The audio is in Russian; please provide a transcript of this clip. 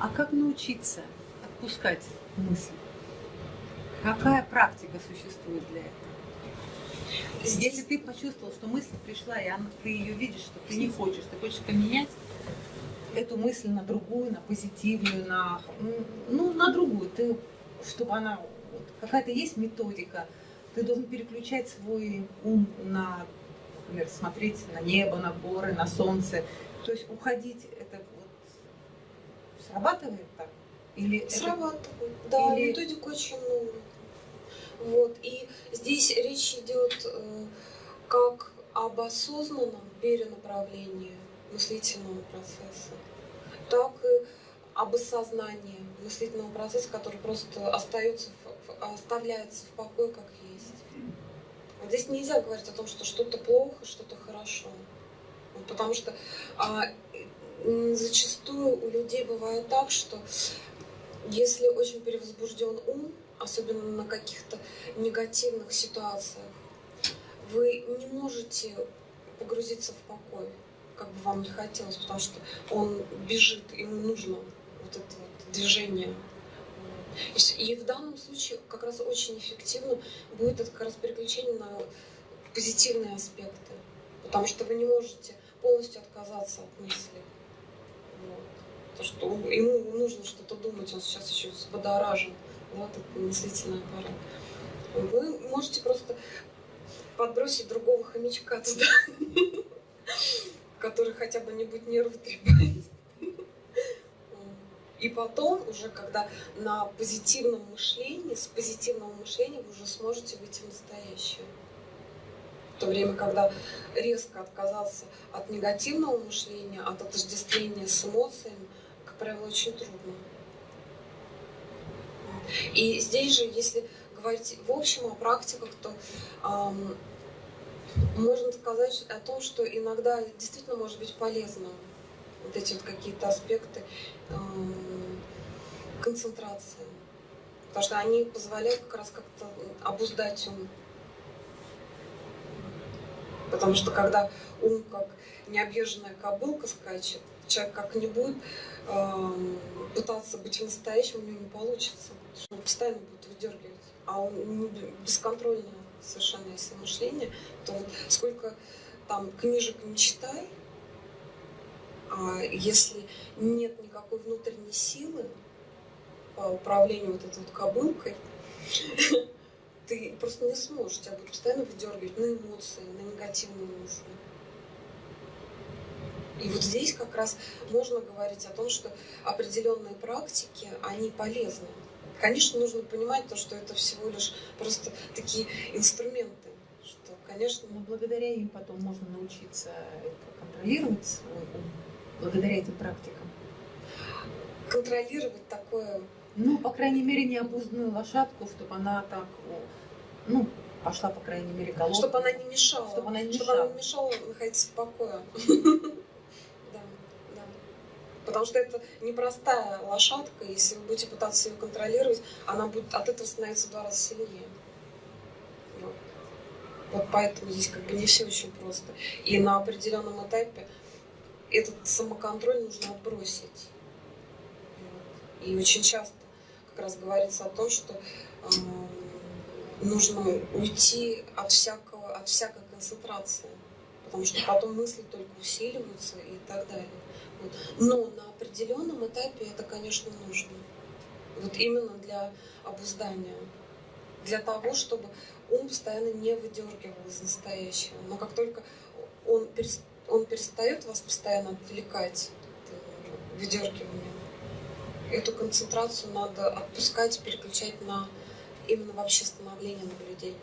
А как научиться отпускать мысли? Какая практика существует для этого? Если ты почувствовал, что мысль пришла, и она, ты ее видишь, что ты не хочешь, ты хочешь поменять эту мысль на другую, на позитивную, на, ну, на другую, ты, чтобы она, вот, какая-то есть методика, ты должен переключать свой ум на, например, смотреть на небо, на горы, на солнце, то есть уходить, это срабатывает так? Или срабатывает, это... да, Или... методика очень много. Вот. И здесь речь идет э, как об осознанном перенаправлении мыслительного процесса, так и об осознании мыслительного процесса, который просто остается, оставляется в покое как есть. Здесь нельзя говорить о том, что что-то плохо, что-то хорошо. Вот потому что а, зачастую у людей бывает так, что если очень перевозбужден ум, особенно на каких-то негативных ситуациях, вы не можете погрузиться в покой, как бы вам не хотелось, потому что он бежит, ему нужно вот это вот движение. И в данном случае как раз очень эффективно будет это как раз переключение на позитивные аспекты, потому что вы не можете полностью отказаться от мысли. Вот. То, что ему нужно что-то думать, он сейчас еще взбодоражен да, такой мыслительный аппарат. Вы можете просто подбросить другого хомячка туда, который хотя бы не будет нервы трепать. И потом, уже когда на позитивном мышлении, с позитивного мышления вы уже сможете выйти в настоящее. То время, когда резко отказаться от негативного мышления, от отождествления с эмоциями, как правило, очень трудно. И здесь же, если говорить в общем о практиках, то эм, можно сказать о том, что иногда действительно может быть полезно вот эти вот какие-то аспекты эм, концентрации. Потому что они позволяют как раз как-то обуздать ум. Потому что когда ум как необъезженная кобылка скачет, человек как не будет э, пытаться быть настоящим, у него не получится он постоянно будет выдергивать, а он бесконтрольное совершенно если мышление, то вот сколько там книжек не читай, а если нет никакой внутренней силы по управлению вот этой вот кобылкой, ты просто не сможешь, тебя будет постоянно выдергивать на эмоции, на негативные мысли. И вот здесь как раз можно говорить о том, что определенные практики, они полезны. Конечно, нужно понимать то, что это всего лишь просто такие инструменты, что, конечно... Но благодаря им потом можно научиться контролировать свой ум, благодаря этим практикам. Контролировать такое... Ну, по крайней мере, необузданную лошадку, чтобы она так, ну, пошла, по крайней мере, головой. Чтобы она не мешала. Чтобы она не мешала. Чтобы она не мешала находиться в покое. Потому что это непростая лошадка, если вы будете пытаться ее контролировать, она будет от этого становиться в два раза сильнее. Вот. поэтому здесь как бы не все очень просто. И на определенном этапе этот самоконтроль нужно отбросить. И очень часто как раз говорится о том, что э, нужно уйти от всякого, от всякой концентрации, потому что потом мысли только усиливаются и так далее. Но на определенном этапе это, конечно, нужно. Вот именно для обуздания. Для того, чтобы ум постоянно не выдергивал из настоящего. Но как только он, он перестает вас постоянно отвлекать выдергиванием, эту концентрацию надо отпускать, переключать на именно вообще становление наблюдения.